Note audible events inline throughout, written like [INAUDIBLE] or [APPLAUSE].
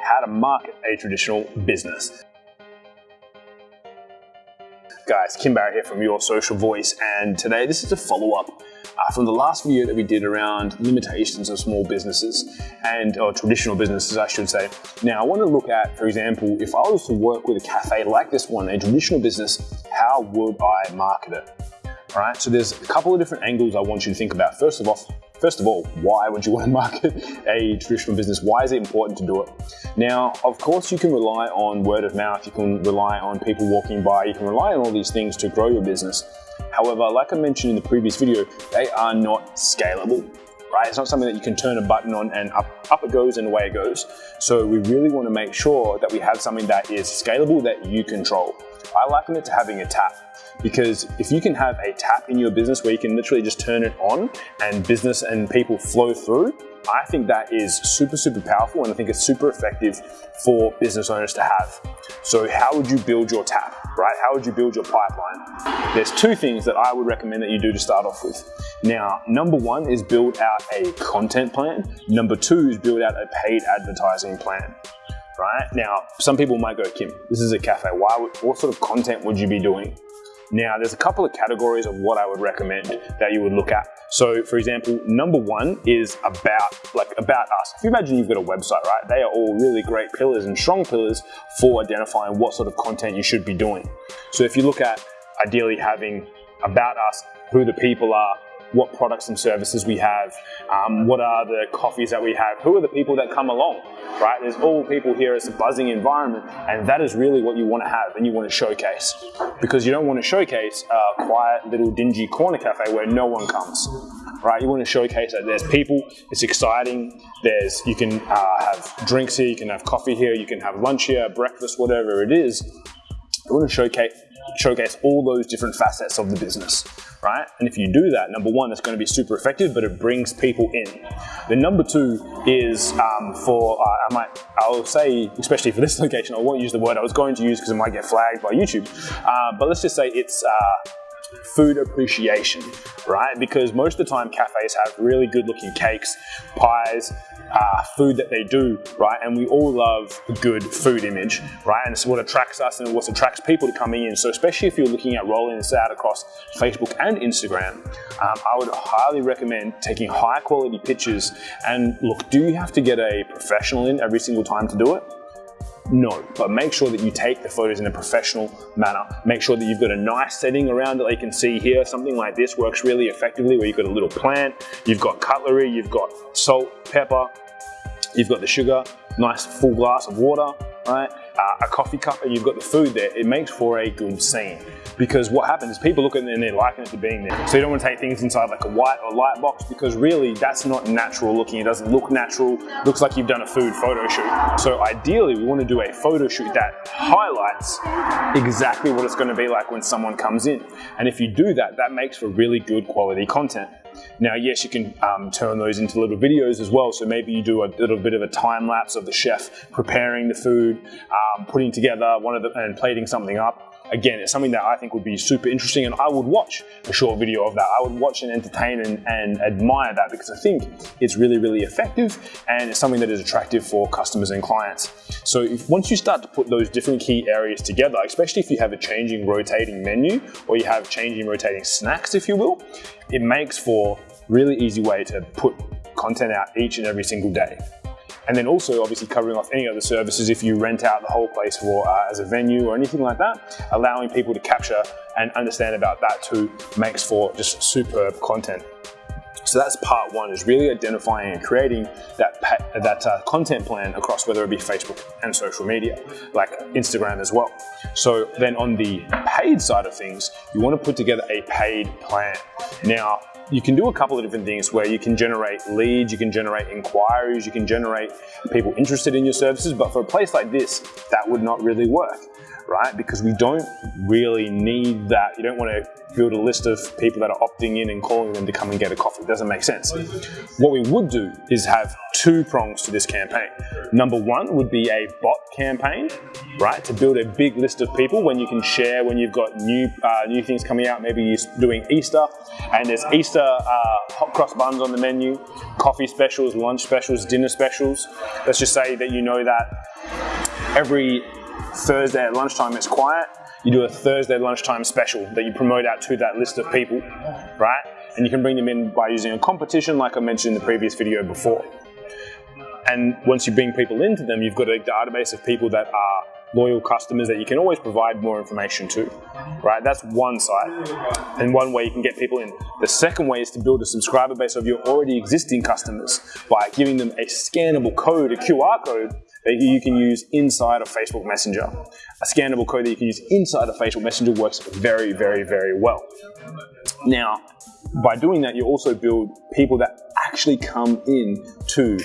how to market a traditional business. Guys, Kim Barrett here from Your Social Voice, and today this is a follow-up uh, from the last video that we did around limitations of small businesses and or traditional businesses, I should say. Now, I want to look at, for example, if I was to work with a cafe like this one, a traditional business, how would I market it? All right, so there's a couple of different angles I want you to think about. First of all, First of all, why would you [LAUGHS] want to market a traditional business? Why is it important to do it? Now, of course, you can rely on word of mouth, you can rely on people walking by, you can rely on all these things to grow your business. However, like I mentioned in the previous video, they are not scalable. Right? It's not something that you can turn a button on and up, up it goes and away it goes. So we really want to make sure that we have something that is scalable that you control. I liken it to having a tap because if you can have a tap in your business where you can literally just turn it on and business and people flow through, I think that is super, super powerful and I think it's super effective for business owners to have. So how would you build your tap, right? How would you build your pipeline? There's two things that I would recommend that you do to start off with. Now, number one is build out a content plan. Number two is build out a paid advertising plan right? Now, some people might go, Kim, this is a cafe. Why? What sort of content would you be doing? Now, there's a couple of categories of what I would recommend that you would look at. So, for example, number one is about like about us. If you imagine you've got a website, right? They are all really great pillars and strong pillars for identifying what sort of content you should be doing. So, if you look at ideally having about us, who the people are, what products and services we have, um, what are the coffees that we have, who are the people that come along, right? There's all people here, it's a buzzing environment, and that is really what you want to have and you want to showcase. Because you don't want to showcase a quiet little dingy corner cafe where no one comes, right? You want to showcase that there's people, it's exciting, there's, you can uh, have drinks here, you can have coffee here, you can have lunch here, breakfast, whatever it is. You want to showcase, showcase all those different facets of the business right? And if you do that, number one, it's going to be super effective, but it brings people in. The number two is um, for, uh, I might, I'll say, especially for this [LAUGHS] location, I won't use the word I was going to use because it might get flagged by YouTube, uh, but let's just say it's uh, food appreciation, right? Because most of the time cafes have really good looking cakes, pies, uh, food that they do, right? And we all love a good food image, right? And it's what attracts us and what attracts people to coming in. So especially if you're looking at rolling this out across Facebook and Instagram, um, I would highly recommend taking high quality pictures. And look, do you have to get a professional in every single time to do it? No, but make sure that you take the photos in a professional manner. Make sure that you've got a nice setting around it like you can see here. Something like this works really effectively where you've got a little plant, you've got cutlery, you've got salt, pepper, you've got the sugar, nice full glass of water, right? Uh, a coffee cup and you've got the food there. It makes for a good scene because what happens is people look at it and they're liking it to being there. So you don't want to take things inside like a white or light box because really that's not natural looking. It doesn't look natural. looks like you've done a food photo shoot. So ideally we want to do a photo shoot that highlights exactly what it's going to be like when someone comes in. And if you do that, that makes for really good quality content. Now, yes, you can um, turn those into little videos as well. So maybe you do a little bit of a time lapse of the chef preparing the food, um, putting together one of the, and plating something up. Again, it's something that I think would be super interesting and I would watch a short video of that. I would watch and entertain and, and admire that because I think it's really, really effective and it's something that is attractive for customers and clients. So if, once you start to put those different key areas together, especially if you have a changing rotating menu or you have changing rotating snacks, if you will, it makes for really easy way to put content out each and every single day. And then also obviously covering off any other services if you rent out the whole place for uh, as a venue or anything like that, allowing people to capture and understand about that too makes for just superb content. So that's part one, is really identifying and creating that, that uh, content plan across whether it be Facebook and social media, like Instagram as well. So then on the paid side of things, you want to put together a paid plan. Now, you can do a couple of different things where you can generate leads, you can generate inquiries, you can generate people interested in your services, but for a place like this, that would not really work, right? Because we don't really need that. You don't want to build a list of people that are opting in and calling them to come and get a coffee. It doesn't make sense. What we would do is have two prongs to this campaign. Number one would be a bot campaign, right? To build a big list of people when you can share when you've got new uh, new things coming out. Maybe you're doing Easter and there's Easter uh, hot cross buns on the menu, coffee specials, lunch specials, dinner specials. Let's just say that you know that every Thursday at lunchtime it's quiet. You do a Thursday lunchtime special that you promote out to that list of people, right? And you can bring them in by using a competition like I mentioned in the previous video before. And once you bring people into them, you've got a database of people that are loyal customers that you can always provide more information to, right? That's one side and one way you can get people in. The second way is to build a subscriber base of your already existing customers by giving them a scannable code, a QR code that you can use inside of Facebook Messenger. A scannable code that you can use inside of Facebook Messenger works very, very, very well. Now, by doing that, you also build people that actually come in to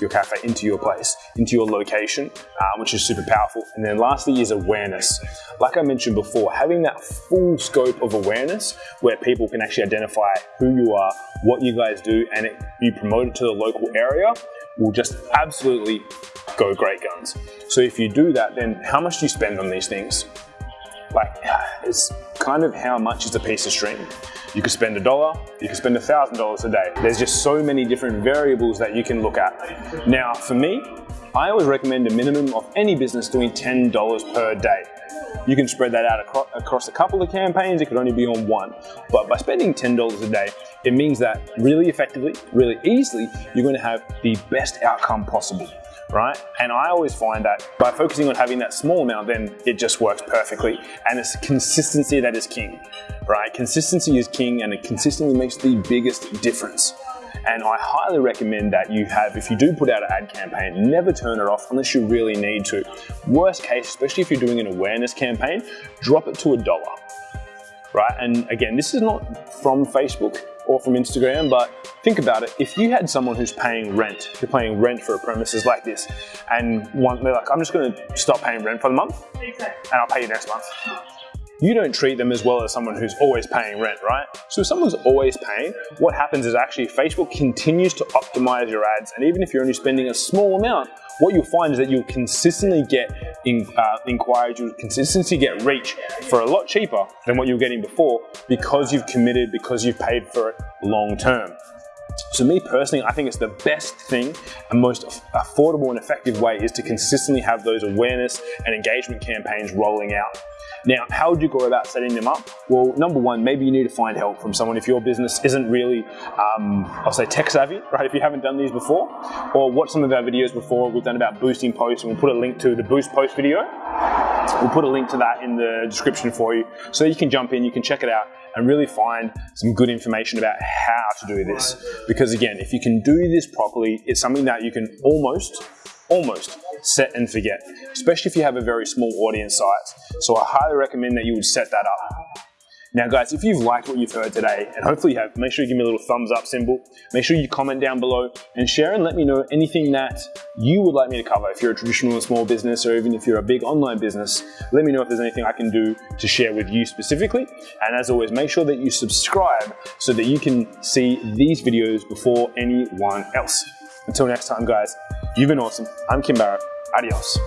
your cafe into your place, into your location, uh, which is super powerful. And then lastly is awareness. Like I mentioned before, having that full scope of awareness where people can actually identify who you are, what you guys do, and it, you promote it to the local area will just absolutely go great guns. So if you do that, then how much do you spend on these things? Like, it's kind of how much is a piece of string. You could spend a dollar, you could spend a thousand dollars a day. There's just so many different variables that you can look at. Now, for me, I always recommend a minimum of any business doing $10 per day. You can spread that out across a couple of campaigns, it could only be on one. But by spending $10 a day, it means that really effectively, really easily, you're gonna have the best outcome possible right? And I always find that by focusing on having that small amount, then it just works perfectly. And it's consistency that is king, right? Consistency is king and it consistently makes the biggest difference. And I highly recommend that you have, if you do put out an ad campaign, never turn it off unless you really need to. Worst case, especially if you're doing an awareness campaign, drop it to a dollar, right? And again, this is not from Facebook or from Instagram, but think about it. If you had someone who's paying rent, you're paying rent for a premises like this, and one, they're like, I'm just gonna stop paying rent for the month, and I'll pay you next month you don't treat them as well as someone who's always paying rent, right? So if someone's always paying, what happens is actually Facebook continues to optimize your ads. And even if you're only spending a small amount, what you'll find is that you'll consistently get in, uh, inquiries, you'll consistently get reach for a lot cheaper than what you were getting before because you've committed, because you've paid for it long term. So me personally, I think it's the best thing and most affordable and effective way is to consistently have those awareness and engagement campaigns rolling out. Now, how would you go about setting them up? Well, number one, maybe you need to find help from someone if your business isn't really, um, I'll say tech savvy, [LAUGHS] right? If you haven't done these before, or watch some of our videos before we've done about boosting posts, and we'll put a link to the boost post video. We'll put a link to that in the description for you, so you can jump in, you can check it out, and really find some good information about how to do this. Because again, if you can do this properly, it's something that you can almost almost set and forget, especially if you have a very small audience size. So I highly recommend that you would set that up. Now guys, if you've liked what you've heard today, and hopefully you have, make sure you give me a little thumbs up symbol. Make sure you comment down below and share and let me know anything that you would like me to cover. If you're a traditional small business or even if you're a big online business, let me know if there's anything I can do to share with you specifically. And as always, make sure that you subscribe so that you can see these videos before anyone else. Until next time guys, you've been awesome. I'm Kim Barrett. Adios.